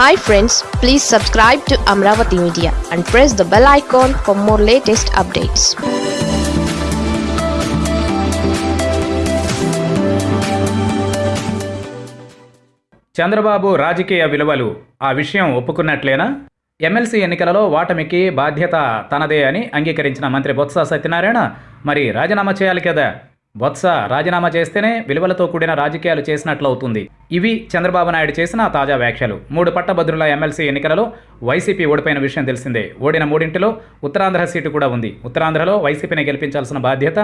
Hi friends please subscribe to Amaravati media and press the bell icon for more latest updates Chandrababu రాజకీయ విలువలు ఆ విషయం ఒప్పుకున్నట్లేనా? MLC ఎన్నికలలో ఓటమికి బాధ్యత తనదే అని అంగీకరించిన మంత్రి బొత్స సత్యనారాయణ మరి రాజీనామా చేయాలి కదా? బొత్స రాజీనామా చేస్తేనే విలువలతో కూడిన రాజకీయాలు చేసినట్లవుతుంది. ఇవి చంద్రబాబు నాయుడు చేసిన తాజా వ్యాఖ్యలు. మూడు పట్టభద్రుల ఎమ్మెల్సీ ఎన్నికలలో వైసీపీ ఓడిపోయిన విషయం తెలిసిందే. ఓడిన మూడింటిలో ఉత్తరాంధ్ర సీటు కూడా ఉంది. ఉత్తరాంధ్రలో వైసీపీని గెలిపించాల్సిన బాధ్యత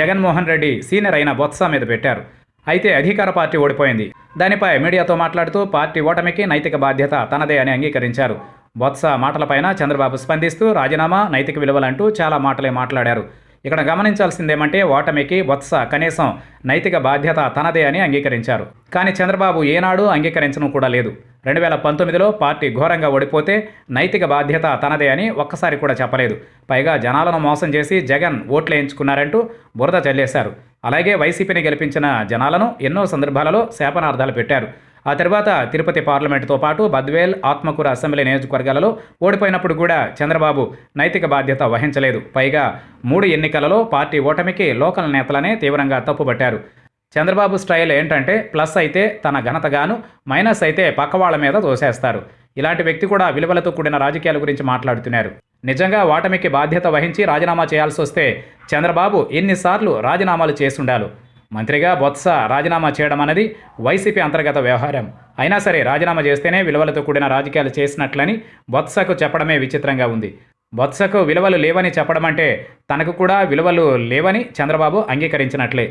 జగన్మోహన్ రెడ్డి సీనియర్ అయిన బొత్స మీద పెట్టారు. అయితే అధికార పార్టీ ఓడిపోయింది. దానిపై మీడియాతో మాట్లాడుతూ పార్టీ ఓటమికి నైతిక బాధ్యత తనదే అని అంగీకరించారు. బొత్స మాటలపైన చంద్రబాబు స్పందిస్తూ రాజీనామా నైతిక విలువలంటూ చాలా మాటలే మాట్లాడారు. ఇక్కడ గమనించాల్సిందేమంటే ఓటమికి వత్స కనీసం నైతిక బాధ్యత తనదే అని అంగీకరించారు. కానీ చంద్రబాబు ఏనాడు అంగీకరించడం కూడా లేదు. రెండు వేల పంతొమ్మిదిలో పార్టీ ఘోరంగా ఓడిపోతే నైతిక బాధ్యత తనదే అని ఒక్కసారి కూడా చెప్పలేదు. పైగా జనాలను మోసం చేసి జగన్ ఓట్లు వేయించుకున్నారంటూ బురద చల్లేశారు. అలాగే వైసీపీని గెలిపించిన జనాలను ఎన్నో సందర్భాలలో శాపనార్థాలు పెట్టారు. ఆ తర్వాత తిరుపతి పార్లమెంటుతో పాటు బద్వేల్ ఆత్మకూర అసెంబ్లీ నియోజకవర్గాలలో ఓడిపోయినప్పుడు కూడా చంద్రబాబు నైతిక బాధ్యత వహించలేదు. పైగా మూడు ఎన్నికలలో పార్టీ ఓటమికి లోకల్ నేతలనే తీవ్రంగా తప్పుపట్టారు చంద్రబాబు స్టైల్ ఏంటంటే ప్లస్ అయితే తన ఘనతగాను మైనస్ అయితే పక్కవాళ్ళ మీద దోసేస్తారు ఇలాంటి వ్యక్తి కూడా విలువలతో కూడిన రాజకీయాల గురించి మాట్లాడుతున్నారు. నిజంగా ఓటమికి బాధ్యత వహించి రాజీనామా చేయాల్సి వస్తే చంద్రబాబు ఎన్నిసార్లు రాజీనామాలు చేసుండాలి? మంత్రిగా బొత్స రాజీనామా చేయడం అనేది వైసీపీ అంతర్గత వ్యవహారం. అయినా సరే రాజీనామా చేస్తేనే విలువలతో కూడిన రాజకీయాలు చేసినట్లని బొత్సకు చెప్పడమే విచిత్రంగా ఉంది. బొత్సకు విలువలు లేవని చెప్పడం అంటే తనకు కూడా విలువలు లేవని చంద్రబాబు అంగీకరించినట్లే.